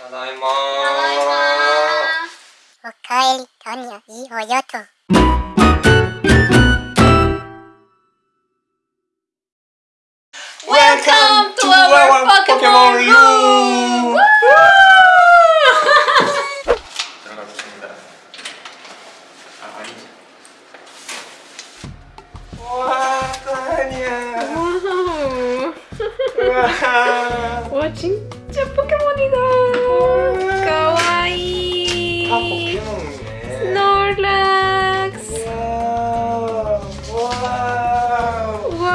ただいまおかえりとにゃいいおよと Welcome to our Pokemon room! 들어가겠습니다. 아, 아니지. 와, 또아니야. 와, 와 진짜 포켓몬이다. 가와이. 다 포켓몬이네. 스노락스. 와. 와. 와우.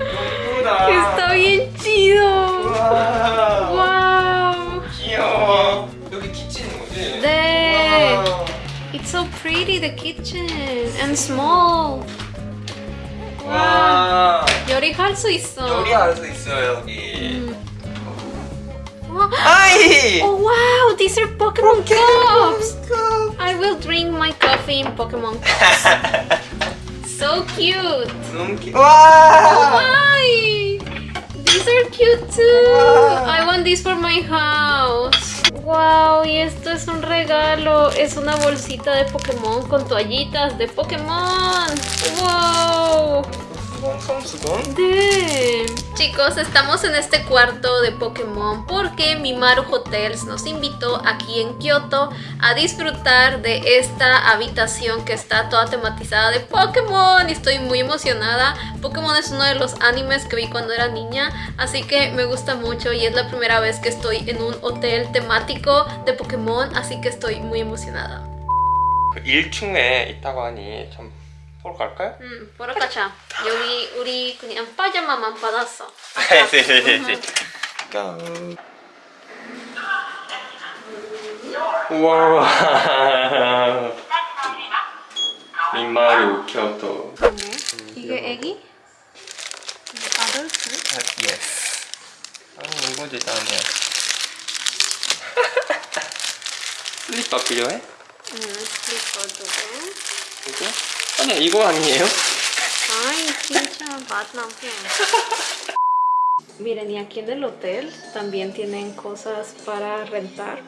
예쁘다. Está bien chido. 와. 와우. 귀여워. 여기 키친인 거지? 네. 와. It's so pretty the kitchen and small. 와. 요리할 수 있어. 요리할 수 있어요 여기. 음. ¡Ay! Oh, wow, these are Pokemon, cups. I will drink my coffee in Pokemon cups. so cute. Wow. Oh! These are cute too. I want this for my house. Wow, y esto es un regalo. Es una bolsita de Pokémon con toallitas de Pokémon. Wow. Damn. Chicos, estamos en este cuarto de Pokémon porque Mimaru Hotels nos invitó aquí en Kioto a disfrutar de esta habitación que está toda tematizada de Pokémon y estoy muy emocionada. Pokémon es uno de los animes que vi cuando era niña, así que me gusta mucho y es la primera vez que estoy en un hotel temático de Pokémon, así que estoy muy emocionada. 그 1층에 있다고 하니 좀 보러 갈까요? 음, 보러 가자. 여기 우리 그냥 파자마만 받았어. 네네네. 우와. 민마루 교토. 이게 애기? 이게 아들트? 예스. 아 이거 대단해. 슬리퍼 필요해? 응, 슬리퍼 두 개. 이거? 아니 이거 아니에요? Ay, pincha Batman. Miren, y aquí en el hotel también tienen cosas para rentar,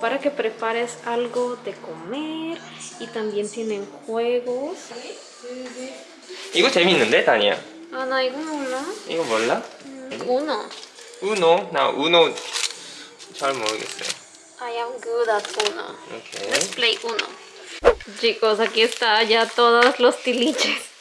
para que prepares algo de comer y también tienen juegos. 이거 재밌는데 다니야. Ah, no, 이거 몰라? 이거 몰라? Uno. 우노? 나 우노 잘 모르겠어요. I am good at uno. 오케이. Let's play uno. Chicos, aquí está ya todos los tiliches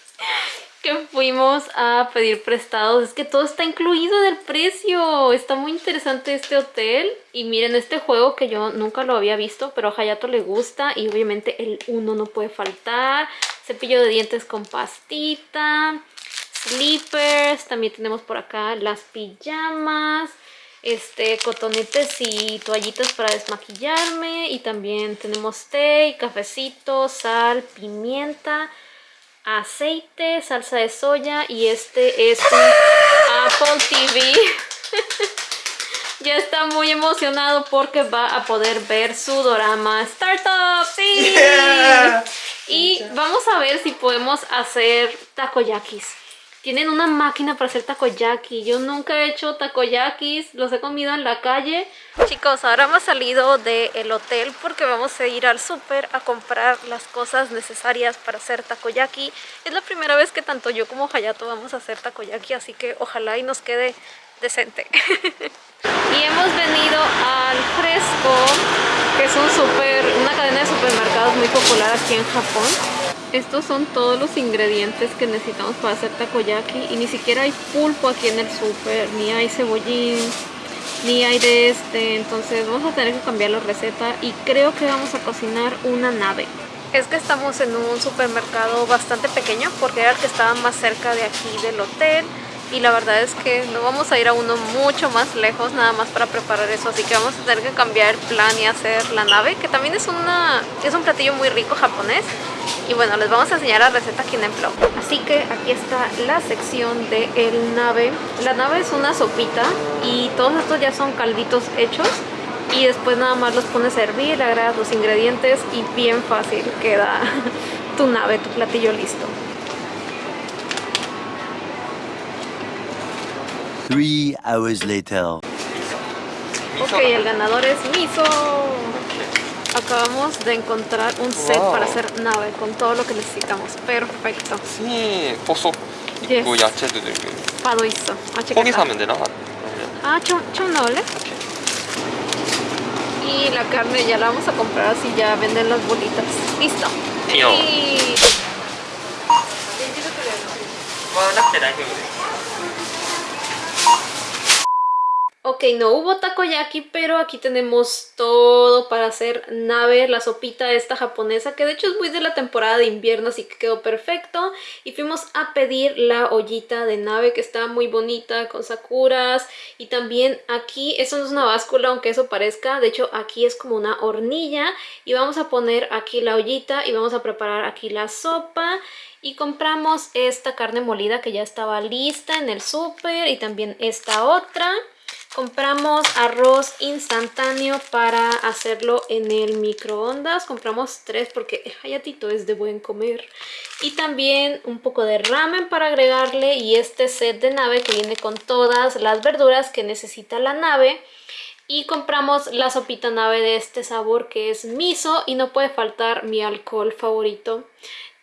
que fuimos a pedir prestados. Es que todo está incluido en el precio. Está muy interesante este hotel. Y miren este juego que yo nunca lo había visto, pero a Hayato le gusta. Y obviamente el uno no puede faltar. Cepillo de dientes con pastita. Slippers. También tenemos por acá las pijamas este, cotonetes y toallitas para desmaquillarme y también tenemos té, cafecito, sal, pimienta, aceite, salsa de soya y este es un Apple TV. ya está muy emocionado porque va a poder ver su dorama Startup. ¡Sí! Yeah. Y vamos a ver si podemos hacer takoyakis. Tienen una máquina para hacer takoyaki. Yo nunca he hecho takoyakis, los he comido en la calle. Chicos, ahora hemos salido del hotel porque vamos a ir al súper a comprar las cosas necesarias para hacer takoyaki. Es la primera vez que tanto yo como Hayato vamos a hacer takoyaki, así que ojalá y nos quede decente. y hemos venido al Fresco, que es un super, una cadena de supermercados muy popular aquí en Japón. Estos son todos los ingredientes que necesitamos para hacer takoyaki y ni siquiera hay pulpo aquí en el súper, ni hay cebollín, ni hay de este, entonces vamos a tener que cambiar la receta y creo que vamos a cocinar una nave. Es que estamos en un supermercado bastante pequeño porque era el que estaba más cerca de aquí del hotel y la verdad es que no vamos a ir a uno mucho más lejos nada más para preparar eso así que vamos a tener que cambiar el plan y hacer la nave que también es una es un platillo muy rico japonés y bueno les vamos a enseñar la receta aquí en el blog así que aquí está la sección de el nave la nave es una sopita y todos estos ya son calditos hechos y después nada más los pones a hervir, le agregas los ingredientes y bien fácil queda tu nave, tu platillo listo. Three hours later. Ok, el ganador es Miso Acabamos de encontrar un set Wow. para hacer nave con todo lo que necesitamos. Perfecto. 네, 버섯 Yes. 있고 야채도 들고. Pado 있어. 아, 고기 checa. 사면 되나? Ah, chum, chum noble. 오케이. Y la carne ya la vamos a comprar así ya venden las bolitas. Listo. Tío. Y- Ok, no hubo takoyaki, pero aquí tenemos todo para hacer nave, la sopita esta japonesa, que de hecho es muy de la temporada de invierno, así que quedó perfecto. Y fuimos a pedir la ollita de nave, que está muy bonita, con sakuras. Y también aquí, eso no es una báscula, aunque eso parezca, de hecho aquí es como una hornilla. Y vamos a poner aquí la ollita y vamos a preparar aquí la sopa. Y compramos esta carne molida que ya estaba lista en el súper y también esta otra. Compramos arroz instantáneo para hacerlo en el microondas. Compramos tres porque Hayatito es de buen comer. Y también un poco de ramen para agregarle y este set de nave que viene con todas las verduras que necesita la nave. Y compramos la sopita nave de este sabor que es miso y no puede faltar mi alcohol favorito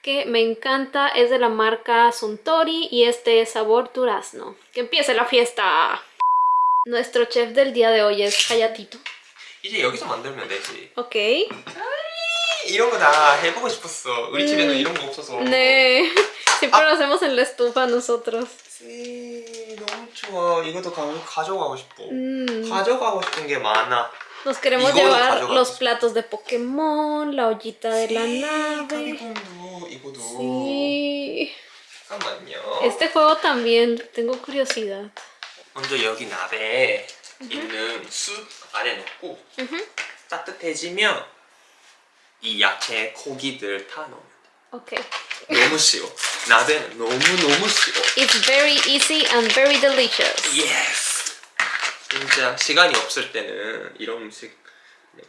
que me encanta, es de la marca Suntory y este es sabor durazno. ¡Que empiece la fiesta! Nuestro chef del día de hoy es Hayatito. 이제 여기서 만들면 되지. Ok. 이런 거 나 해보고 싶었어. 우리 집에는 음. 이런 거 없어서. Ne. Siempre lo hacemos en la estufa nosotros. 씨, 너무 좋아. 이것도 가, 가져가고 싶어. Mm. 가져가고 싶은 게 많아. Nos queremos Igual llevar 가져가고 los 싶어. platos de Pokémon, la ollita de la 씨, nave. 카비콘도 이거도. Sí. 잠깐만요. Este juego también, tengo curiosidad. 먼저 여기 나베에 있는 숯 안에 넣고. 따뜻해지면 이 야채, 고기들 다 넣으면. 돼. 너무 쉬워. 나베는 너무 너무 쉬워. It's very easy and very delicious. 예스. 진짜 시간이 없을 때는 이런 음식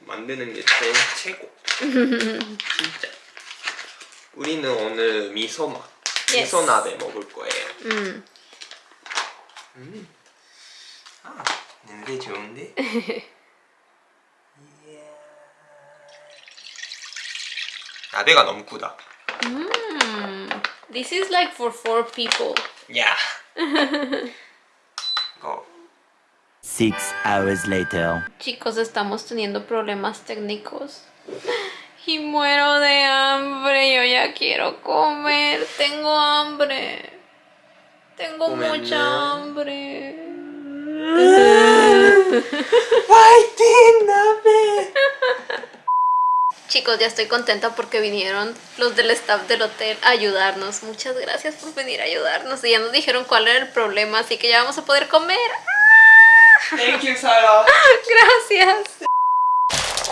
만드는 게 제일 최고. 진짜. 우리는 오늘 미소 맛, Yes. 미소 나베 먹을 거예요. Mm. 아, 냄새 좋은데? 이야. 나베가 너무 크다. Mm. This is like for four people. 야. 이거 Six hours later. Chicos, estamos teniendo problemas técnicos. Y muero de hambre. Yo ya quiero comer. Tengo hambre. Tengo Comer, mucha ¿no? hambre. ¡Martín, dame! Chicos, ya estoy contenta porque vinieron los del staff del hotel a ayudarnos. Muchas gracias por venir a ayudarnos. Y ya nos dijeron cuál era el problema, así que ya vamos a poder comer. Thank you, Sara. Ah, gracias.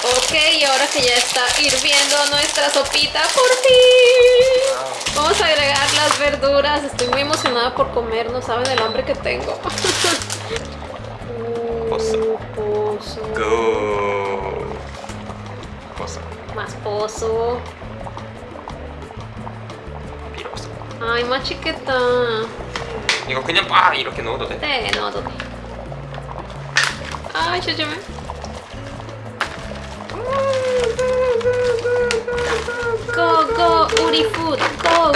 Ok, y ahora que ya está hirviendo nuestra sopita, por fin. Vamos a agregar las verduras. Estoy muy emocionada por comer, no saben el hambre que tengo. poso. Go. Pozo. Más pozo. 비로소. 아이 맛있겠다. 이거 그냥 빡 이렇게 넣어도 돼? 네 넣어도 돼. 아 조심해. 고고 우리 푸드 고고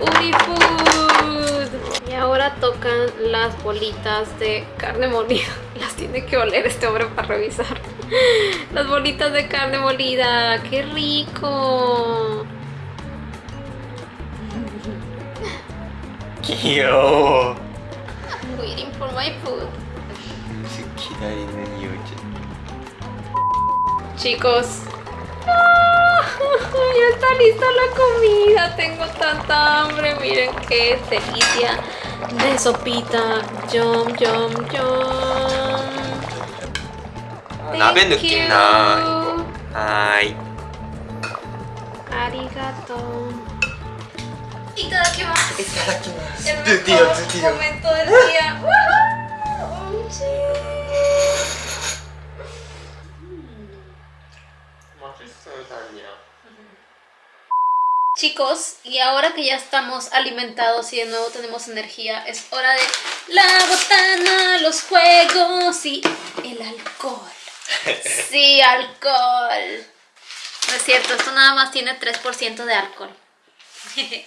우리 푸드 ahora tocan las bolitas de carne molida. Las tiene que oler este hombre para revisar. Las bolitas de carne molida. ¡Qué rico! Yo. I'm waiting for my food. Chicos, ya está lista la comida, tengo tanta hambre, miren qué delicia. de sopita. Yum, yum, yum. 나베 Thank 느낌 you. 나 이거. 아이. Arigato. Itadakimasu. 이타다키마스. El 드디어 mejor 드디어. momento del día. ¡Woohoo! Sí. 맛있어 다니야. Chicos, y ahora que ya estamos alimentados y de nuevo tenemos energía, es hora de La botana, los juegos y el alcohol. Sí, alcohol. No es cierto, esto nada más tiene 3% de alcohol.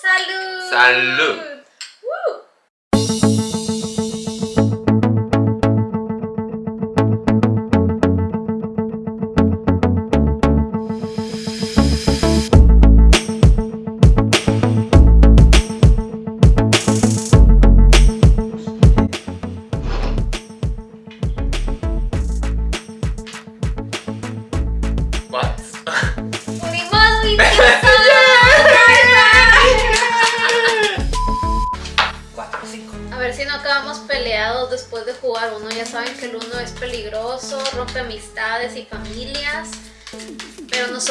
¡Salud! Salud. ¡Woo!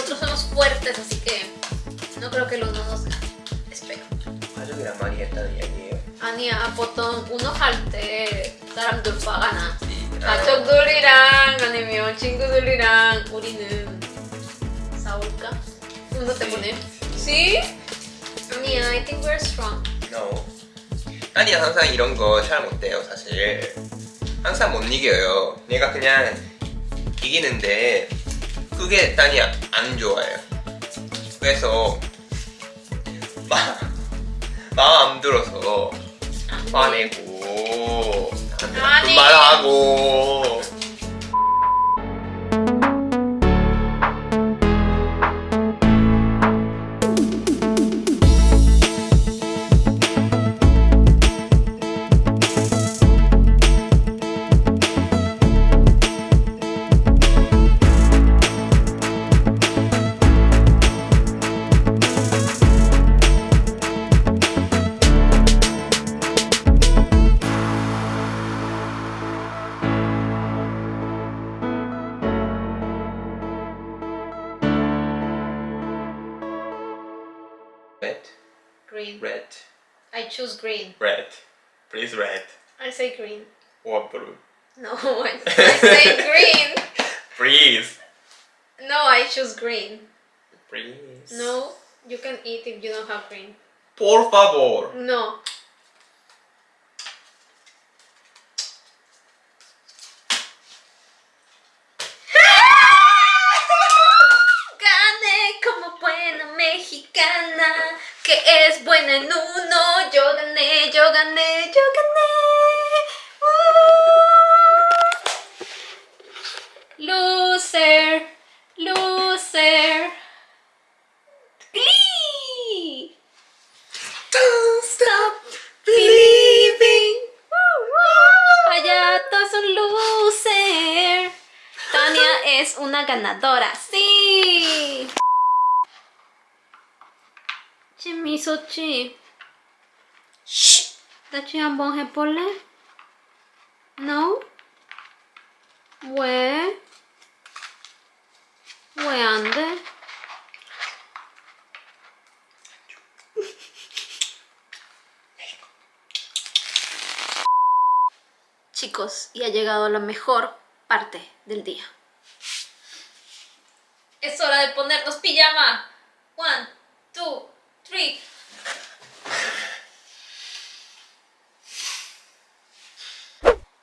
nosotros somos fuertes, así que no creo que el uno nos gane. Espero. 가족이랑 많이 했다는 얘기예요. 아니야, 보통 우노 할때 사람들 화가 이- 나. 가족들이랑 아니면 친구들이랑 우리는 싸울까? 우노 때문에. See? 아니야, I think we're strong. No. 아니야 항상 이런 거 잘 못해요 사실. 항상 못 이겨요. 내가 그냥 이기는데 그게 따니야 안 좋아요. 그래서 마, 마음 안 들어서 화내고. 말하고 green. red please red I say green. or blue No, I, I say green. please No, I choose green. please No, you can eat if you don't have green. por favor No. Es buena en uno. Yo gané, yo gané, touching and bone? No? Where? Where under? Chicos, y ha llegado la mejor parte del día. Es hora de ponernos pijama. One, two, three.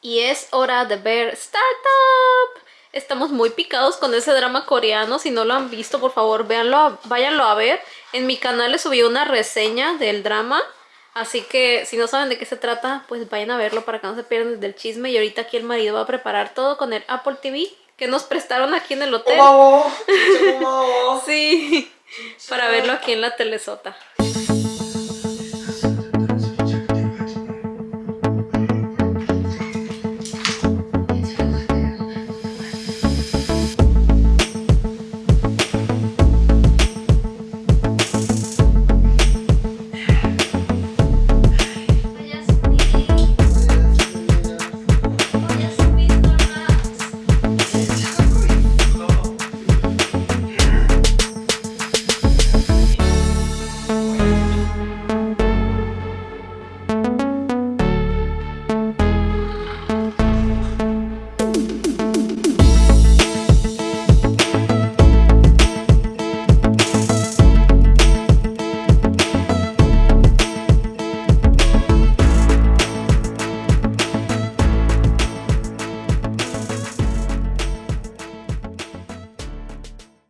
y es hora de ver Startup. Estamos muy picados con ese drama coreano, si no lo han visto por favor véanlo, váyanlo a ver. En mi canal les subí una reseña del drama, así que si no saben de qué se trata, pues vayan a verlo para que no se pierdan del chisme. Y ahorita aquí el marido va a preparar todo con el Apple TV que nos prestaron aquí en el hotel. Oh, oh, sí, para verlo aquí en la telesota.